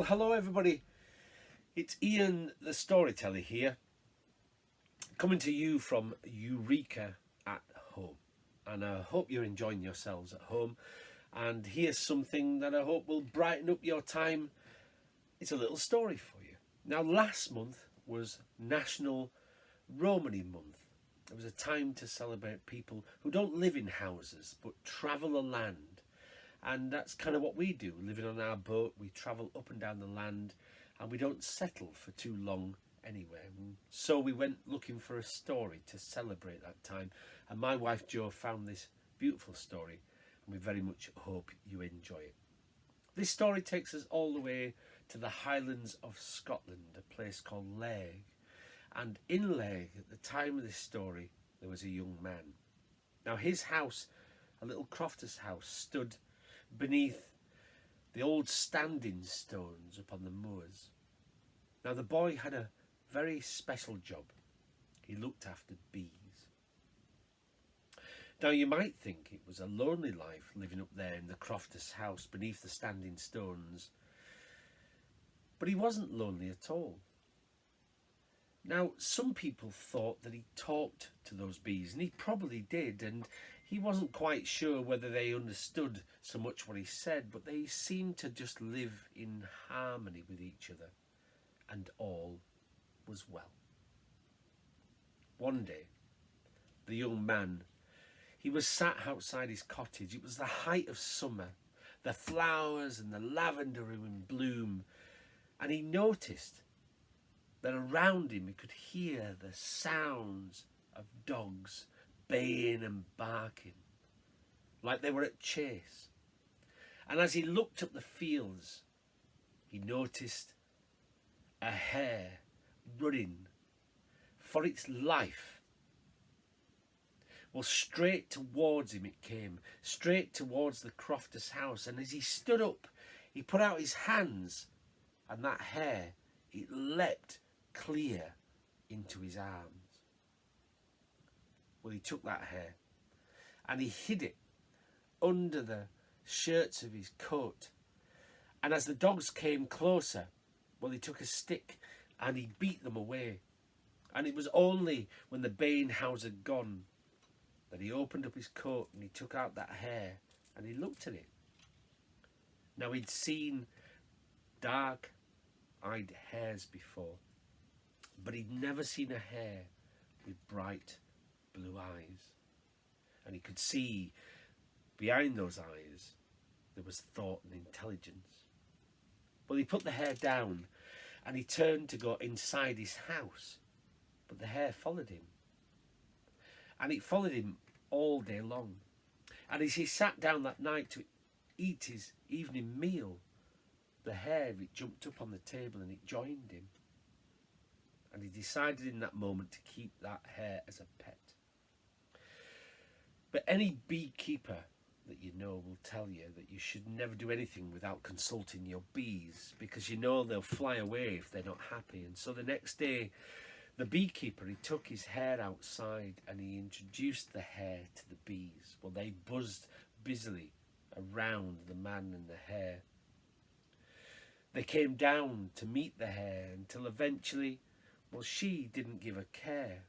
Well, hello everybody. It's Ian the Storyteller here, coming to you from Eureka at Home. And I hope you're enjoying yourselves at home. And here's something that I hope will brighten up your time. It's a little story for you. Now, last month was National Romany Month. It was a time to celebrate people who don't live in houses but travel the land. And that's kind of what we do. Living on our boat, we travel up and down the land and we don't settle for too long anywhere. So we went looking for a story to celebrate that time. And my wife Jo found this beautiful story and we very much hope you enjoy it. This story takes us all the way to the Highlands of Scotland, a place called Lairg and in Lairg, at the time of this story, there was a young man. Now his house, a little crofter's house, stood beneath the old standing stones upon the moors. Now the boy had a very special job. He looked after bees. Now you might think it was a lonely life living up there in the crofter's house beneath the standing stones. But he wasn't lonely at all. Now, some people thought that he talked to those bees, and he probably did, and he wasn't quite sure whether they understood so much what he said, but they seemed to just live in harmony with each other, and all was well. One day, the young man, he was sat outside his cottage. It was the height of summer, the flowers and the lavender were in bloom, and he noticed that around him he could hear the sounds of dogs baying and barking like they were at chase. And as he looked up the fields, he noticed a hare running for its life. Well, straight towards him it came, straight towards the crofter's house. And as he stood up, he put out his hands, and that hare, it leapt clear into his arms. Well, he took that hare and he hid it under the shirts of his coat. And as the dogs came closer, well, he took a stick and he beat them away. And it was only when the baying hounds had gone that he opened up his coat and he took out that hare and he looked at it. Now he'd seen dark eyed hares before but he'd never seen a hare with bright blue eyes. And he could see behind those eyes there was thought and intelligence. Well, he put the hare down and he turned to go inside his house, but the hare followed him. And it followed him all day long. And as he sat down that night to eat his evening meal, the hare it jumped up on the table and it joined him and he decided in that moment to keep that hare as a pet. But any beekeeper that you know will tell you that you should never do anything without consulting your bees because you know they'll fly away if they're not happy. And so the next day, the beekeeper, he took his hare outside and he introduced the hare to the bees. Well, they buzzed busily around the man and the hare. They came down to meet the hare until eventually well, she didn't give a care.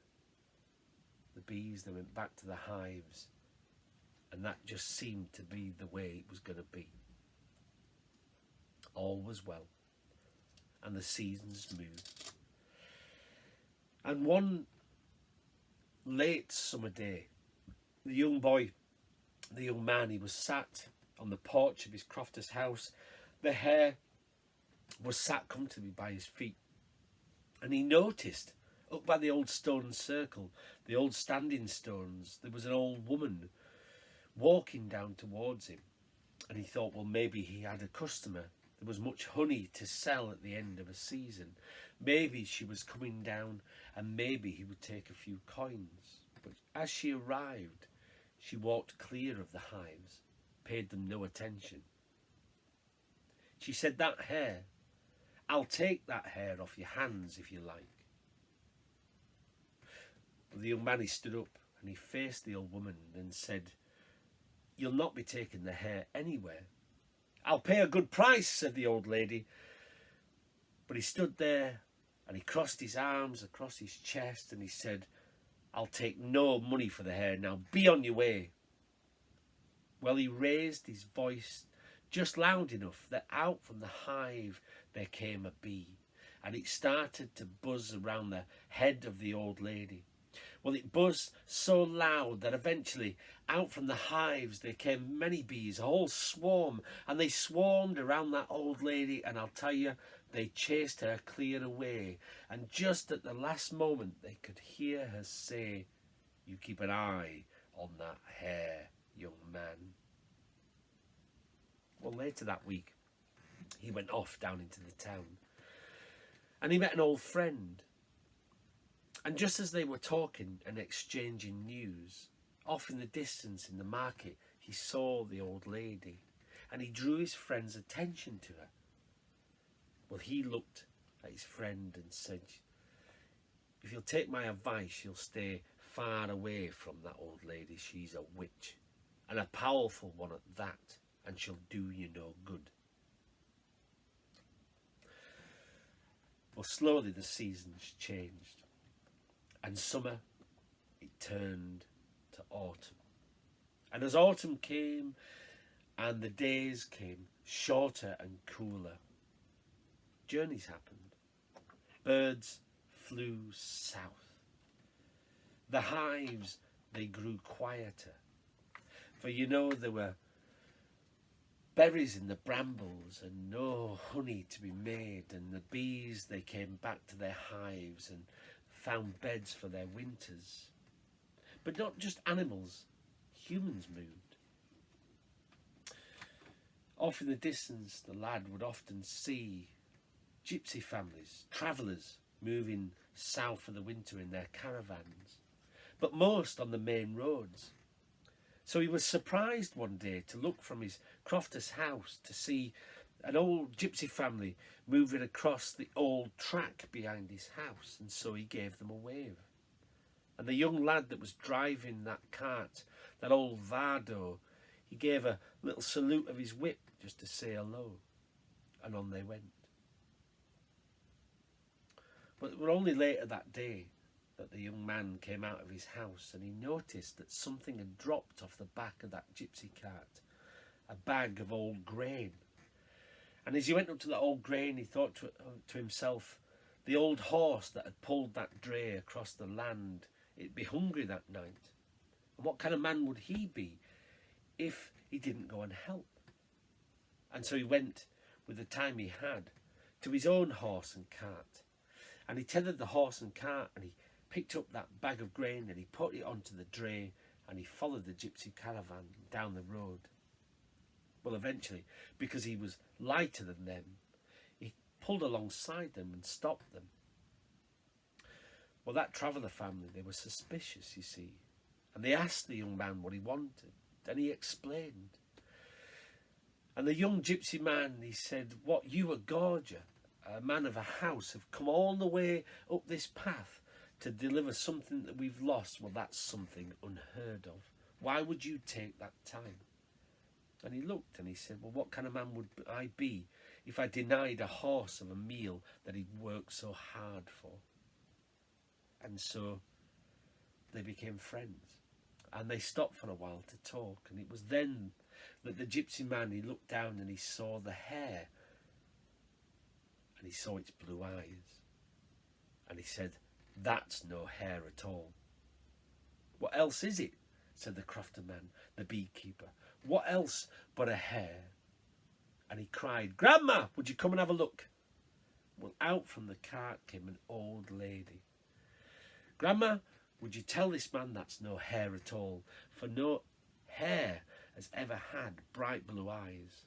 The bees, they went back to the hives and that just seemed to be the way it was going to be. All was well and the seasons moved. And one late summer day, the young boy, the young man, he was sat on the porch of his crofter's house. The hare was sat comfortably by his feet and he noticed up by the old stone circle, the old standing stones, there was an old woman walking down towards him. And he thought, well, maybe he had a customer. There was much honey to sell at the end of a season. Maybe she was coming down and maybe he would take a few coins. But as she arrived, she walked clear of the hives, paid them no attention. She said, that hare I'll take that hare off your hands if you like. The young man, he stood up and he faced the old woman and said, You'll not be taking the hare anywhere. I'll pay a good price, said the old lady. But he stood there and he crossed his arms across his chest and he said, I'll take no money for the hare now. Be on your way. Well, he raised his voice just loud enough that out from the hive there came a bee and it started to buzz around the head of the old lady. Well, it buzzed so loud that eventually out from the hives there came many bees, a whole swarm, and they swarmed around that old lady, and I'll tell you, they chased her clear away. And just at the last moment, they could hear her say, You keep an eye on that hare, young man. Well, later that week, he went off down into the town and he met an old friend. And just as they were talking and exchanging news, off in the distance in the market, he saw the old lady and he drew his friend's attention to her. Well, he looked at his friend and said, If you'll take my advice, you'll stay far away from that old lady. She's a witch, and a powerful one at that, and she'll do you no good. Well, slowly the seasons changed, and summer it turned to autumn. And as autumn came and the days came shorter and cooler, journeys happened. Birds flew south. The hives, they grew quieter. For you know there were berries in the brambles and no honey to be made and the bees they came back to their hives and found beds for their winters. But not just animals humans moved. Off in the distance the lad would often see gypsy families travellers moving south for the winter in their caravans but most on the main roads. So he was surprised one day to look from his crofter's house to see an old gypsy family moving across the old track behind his house, and so he gave them a wave. And the young lad that was driving that cart, that old Vardo, he gave a little salute of his whip just to say hello, and on they went. But it was only later that day that the young man came out of his house and he noticed that something had dropped off the back of that gypsy cart, a bag of old grain. And as he went up to the old grain, he thought to, uh, to himself, the old horse that had pulled that dray across the land, it'd be hungry that night. And what kind of man would he be if he didn't go and help? And so he went with the time he had to his own horse and cart. And he tethered the horse and cart and he picked up that bag of grain and he put it onto the dray and he followed the gypsy caravan down the road. Well, eventually, because he was lighter than them, he pulled alongside them and stopped them. Well, that traveller family, they were suspicious, you see, and they asked the young man what he wanted, and he explained. And the young gypsy man, he said, what you, a gorger, a man of a house, have come all the way up this path to deliver something that we've lost, well, that's something unheard of. Why would you take that time? And he looked and he said, well, what kind of man would I be if I denied a horse of a meal that he'd worked so hard for? And so they became friends. And they stopped for a while to talk. And it was then that the gypsy man, he looked down and he saw the hare. And he saw its blue eyes. And he said, that's no hare at all. What else is it? said the crofter man, the beekeeper. What else but a hare? And he cried, Grandma, would you come and have a look? Well, out from the cart came an old lady. Grandma, would you tell this man that's no hare at all, for no hare has ever had bright blue eyes.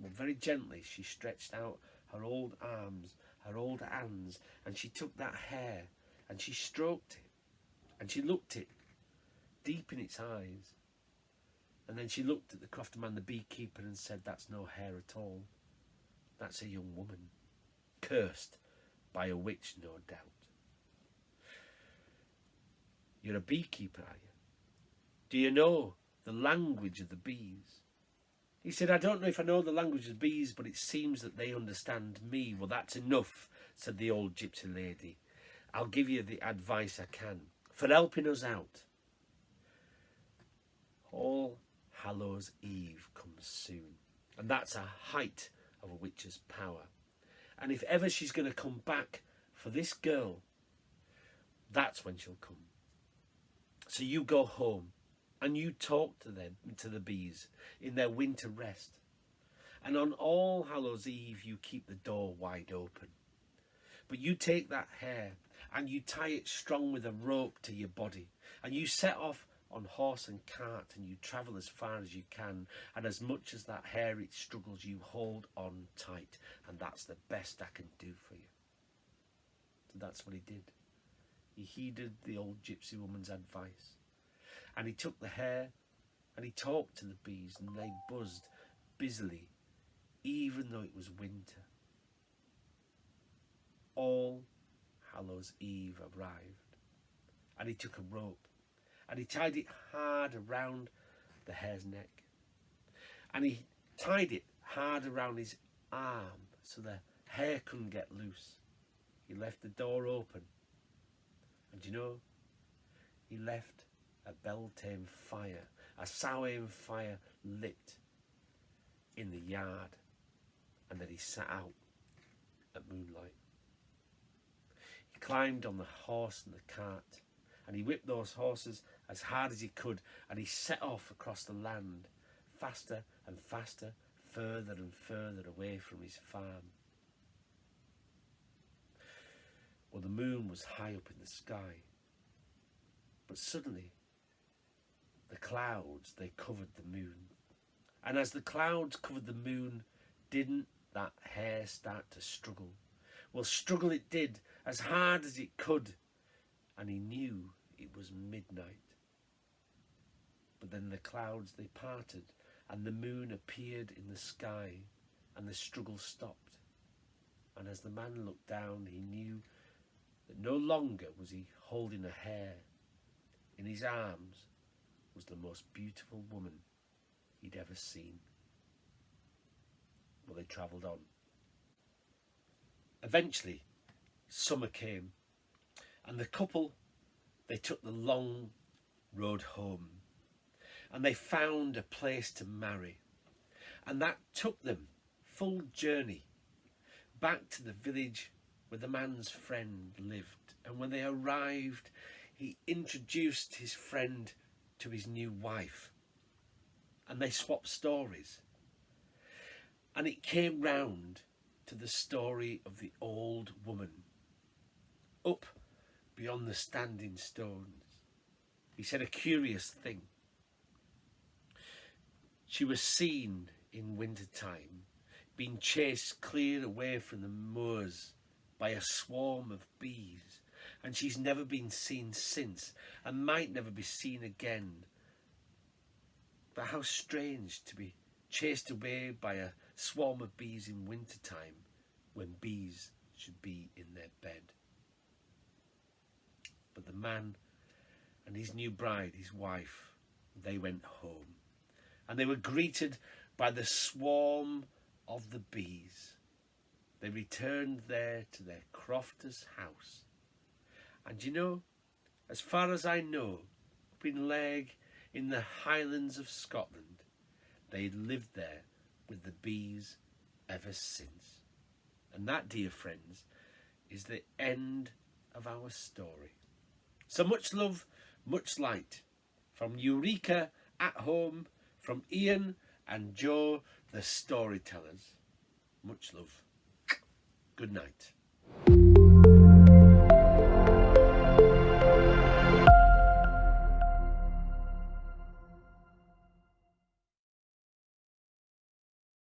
Well, very gently she stretched out her old arms her old hands and she took that hare and she stroked it and she looked it deep in its eyes and then she looked at the crofter man the beekeeper and said that's no hare at all that's a young woman cursed by a witch no doubt you're a beekeeper are you do you know the language of the bees He said, I don't know if I know the language of bees, but it seems that they understand me. Well, that's enough, said the old gypsy lady. I'll give you the advice I can for helping us out. All Hallows Eve comes soon, and that's a height of a witch's power. And if ever she's going to come back for this girl, that's when she'll come. So you go home and you talk to them, to the bees, in their winter rest. And on All Hallows Eve, you keep the door wide open. But you take that hare and you tie it strong with a rope to your body. And you set off on horse and cart and you travel as far as you can. And as much as that hare it struggles, you hold on tight. And that's the best I can do for you. So that's what he did. He heeded the old gypsy woman's advice and he took the hare and he talked to the bees and they buzzed busily even though it was winter. All Hallows Eve arrived and he took a rope and he tied it hard around the hare's neck and he tied it hard around his arm so the hare couldn't get loose. He left the door open and you know, he left a Beltane fire, a Samhain fire lit in the yard, and then he sat out at moonlight. He climbed on the horse and the cart, and he whipped those horses as hard as he could, and he set off across the land, faster and faster, further and further away from his farm. Well, the moon was high up in the sky, but suddenly the clouds, they covered the moon. And as the clouds covered the moon, didn't that hare start to struggle? Well, struggle it did, as hard as it could, and he knew it was midnight. But then the clouds, they parted, and the moon appeared in the sky, and the struggle stopped. And as the man looked down, he knew that no longer was he holding a hare. In his arms was the most beautiful woman he'd ever seen. Well, they travelled on. Eventually, summer came, and the couple, they took the long road home, and they found a place to marry, and that took them full journey back to the village where the man's friend lived. And when they arrived, he introduced his friend to his new wife and they swapped stories. And it came round to the story of the old woman up beyond the standing stones. He said a curious thing. She was seen in winter time being chased clear away from the moors by a swarm of bees and she's never been seen since and might never be seen again. But how strange to be chased away by a swarm of bees in winter time when bees should be in their bed. But the man and his new bride, his wife, they went home and they were greeted by the swarm of the bees. They returned there to their crofter's house and you know, as far as I know, up in Lairg in the Highlands of Scotland, they lived there with the bees ever since. And that, dear friends, is the end of our story. So much love, much light from Eureka at home, from Ian and Jo, the storytellers. Much love. Good night.